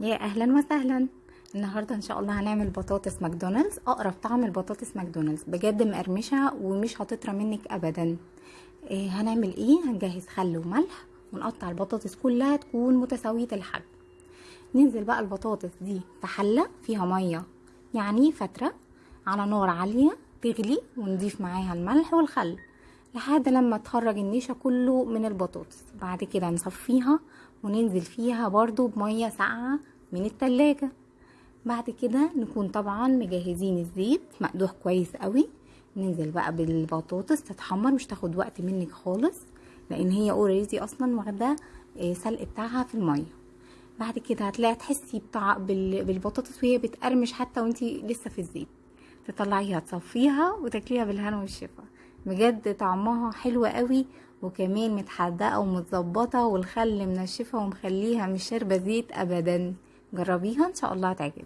يا أهلا وسهلا. النهارده إن شاء الله هنعمل بطاطس ماكدونالدز أقرب طعم البطاطس ماكدونالدز. بجد مقرمشة ومش هتطرى منك ابدا. إيه هنعمل إيه؟ هنجهز خل وملح ونقطع البطاطس كلها تكون متساوية الحجم ننزل بقى البطاطس دي في حلة فيها مية يعني فترة على نار عالية تغلي ونضيف معاها الملح والخل. لحد لما تخرج النشا كله من البطاطس بعد كده نصفيها وننزل فيها برضو بمية ساقعة من التلاجة. بعد كده نكون طبعا مجهزين الزيت مقدوح كويس قوي. ننزل بقى بالبطاطس تتحمر مش تاخد وقت منك خالص لأن هي اوريدي أصلا واخدة سلق بتاعها في المية. بعد كده هتلاقي تحسي بتاع بالبطاطس وهي بتقرمش حتى وانتي لسه في الزيت. تطلعيها تصفيها وتاكليها بالهنا والشفا. بجد طعمها حلو قوي وكمان متحدقة ومتظبطة والخل منشفه ومخليها مش شاربة زيت ابدا. جربيها إن شاء الله هتعجبك.